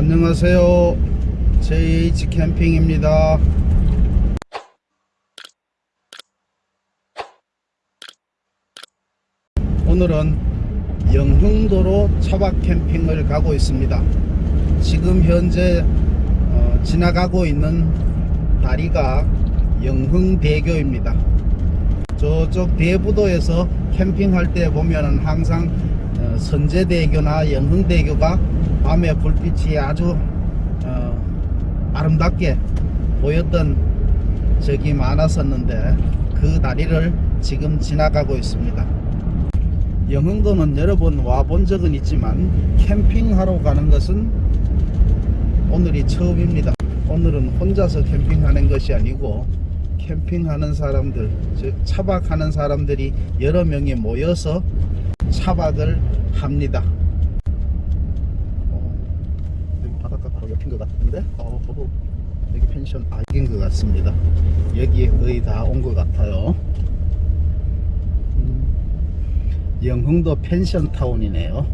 안녕하세요. JH 캠핑입니다. 오늘은 영흥도로 차박 캠핑을 가고 있습니다. 지금 현재 어, 지나가고 있는 다리가 영흥대교입니다. 저쪽 대부도에서 캠핑할 때 보면은 항상 어, 선제대교나 영흥대교가 밤에 불빛이 아주 어, 아름답게 보였던 적이 많았었는데 그 다리를 지금 지나가고 있습니다. 영흥도는 여러 번 와본 적은 있지만 캠핑하러 가는 것은 오늘이 처음입니다. 오늘은 혼자서 캠핑하는 것이 아니고 캠핑하는 사람들, 즉 차박하는 사람들이 여러 명이 모여서 차박을 합니다. 어, 여기 바닷가 바로 옆인 것 같은데, 어, 여기 펜션 아닌 것 같습니다. 여기 거의 다 온 것 같아요. 음, 영흥도 펜션 타운이네요.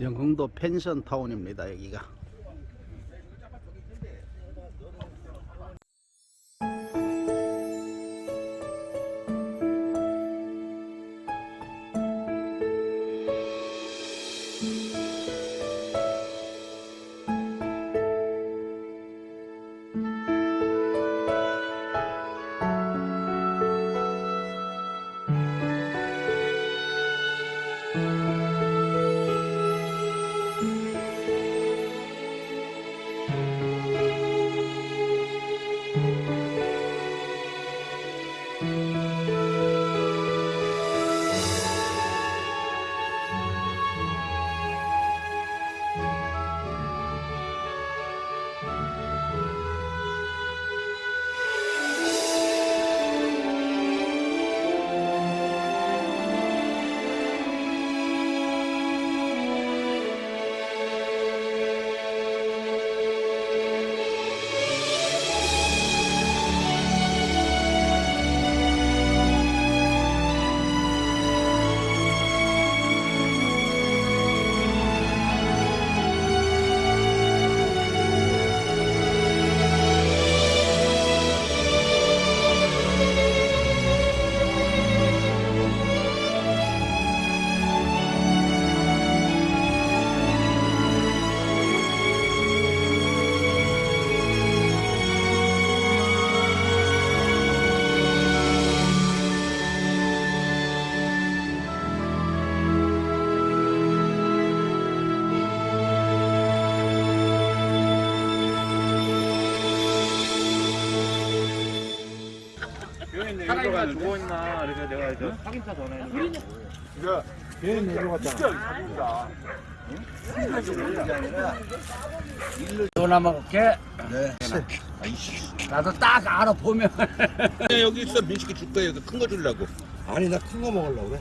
영흥도 펜션 타운입니다. 여기가. 사 람이가 죽어있나 그래서 내가 이제 확인차 전화했는데 전화 먹을게. 네. 나도 딱 알아 보면. 여기 있어 민식이 줄 거예요. 큰거 주려고. 아니 나 큰 거 먹으려고 그래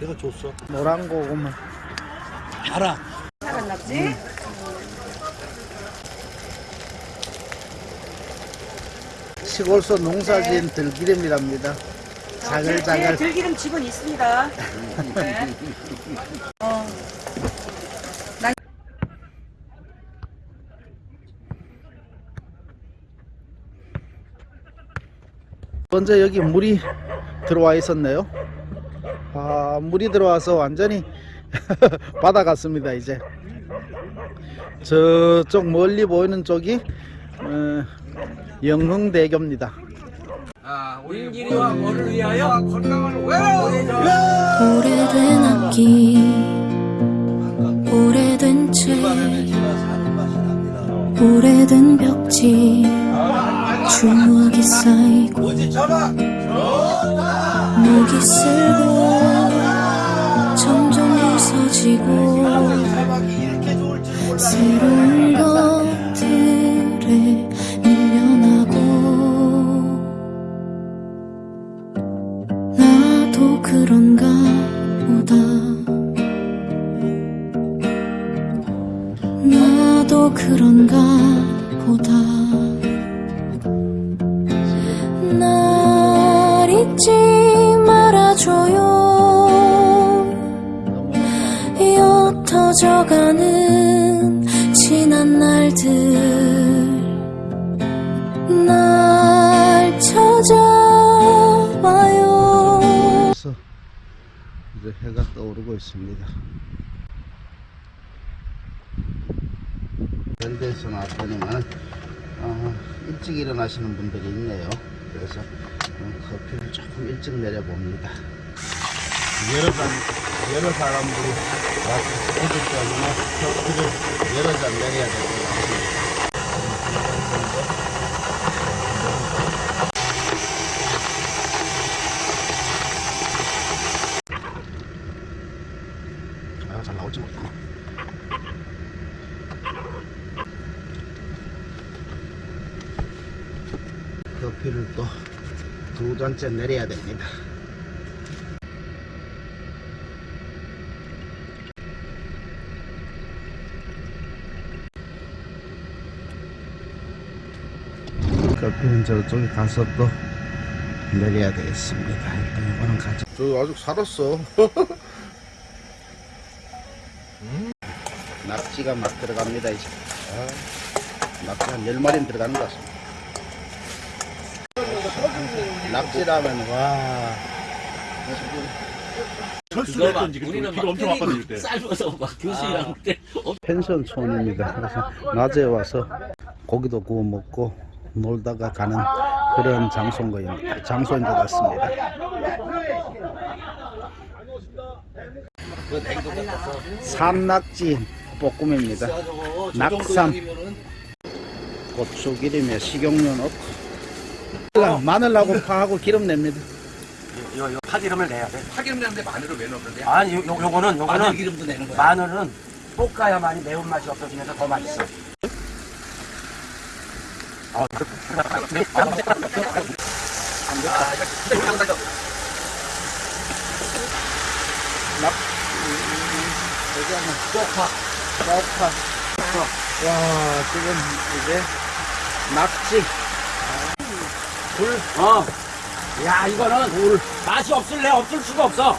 내가 줬어 노란 고구마. 알아 살았났지? 시골서 농사지은 들기름이랍니다. 자글자글. 네, 들기름 집은 있습니다. 네. 어, 먼저 여기 물이 들어와 있었네요. 아, 물이 들어와서 완전히 바다 같습니다, 이제. 저쪽 멀리 보이는 쪽이 어, 영흥대교입니다. 아, 인기리와 뭐를 위하여 건강을 왜? 오래된 악기 오래된 책 오래된 벽지 추억이 쌓이고 목이 쓸고 점점 부서지고 새로운 것 날 잊지 말아줘요 옅어진 꺼져가는 지난 날들 날 찾아와요 이제 해가 떠오르고 있습니다. 이런 데서 나왔더니만 어, 일찍 일어나시는 분들이 있네요. 그래서 어, 커피를 조금 일찍 내려봅니다. 여러 사 여러 사람들이 와서 오기 때문에 커피를 여러 잔 내려야 될것 같습니다. 아, 잘 나올지 모르겠네. 커피를 또 두 잔째 내려야 됩니다. 커피는 저쪽에 가서 또 내려야 되겠습니다. 일단 이거는 가져. 저 아직 살았어. 낙지가 막 들어갑니다 이제 아, 낙지 한 10마리는 들어가는 것 같습니다 낙지라면 와. 그거 우리는 비가 엄청 왔거든요 그때. 쌀면서 막 교수이랑 그때 펜션 촌입니다. 그래서 낮에 와서 고기도 구워 먹고 놀다가 가는 그런 장소인, 거, 장소인 것 같습니다. 산낙지 볶음입니다. 낙삼. 고추기름에 식용유 넣고 마늘하고 파하고 기름 냅니다 요, 요 파기름을 내야 돼. 파기름 내는데 마늘을 왜 넣는데? 아니, 요, 요, 요거는, 요거는 마늘 기름도 내는 거야. 마늘은 볶아야만이 매운맛이 없어지면서 더 맛있어. 아, 그- 쪽파 쪽파 와 지금 이제 낙지 어. 야, 이거는 물 맛이 없을래? 없을 수가 없어.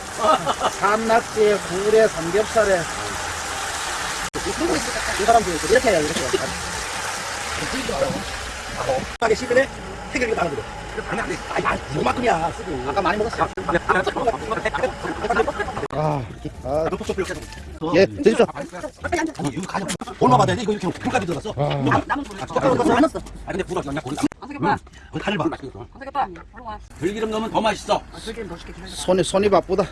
산낙지에 굴에 삼겹살에 이 사람들 이렇게 해요 이렇게 하게 씹으래? 해결이 나는. 아니, 아니, 이만큼이야. 아까 많이 먹었어 아, 아 예, 드십시오. 아니, 이거 가져. 얼마 받아야 돼? 이거 이렇게 불까지 들어갔어? 남은 돈 남았어. 아, 근데 불어, 그냥 고리. 어색 응. 간을 봐. 맛있겠어. 어색해봐. 바로 와. 들기름 넣으면 더 맛있어. 아, 들기름 더 하자. 손이 손이 바쁘다.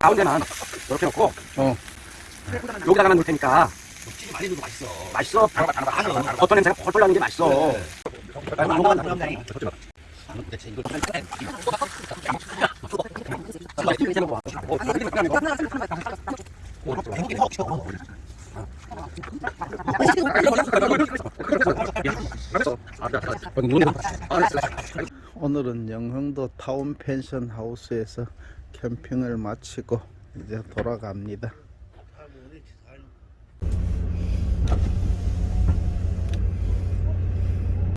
가운데만 이렇게 놓고, 어. 여기다가 놓을 테니까. 많이 넣어도 맛있어. 맛있어. 어떤 냄새가 펄펄 나는 게 맛있어. 남네. 오늘은 영흥도 타운 펜션 하우스에서 캠핑을 마치고 이제 돌아갑니다.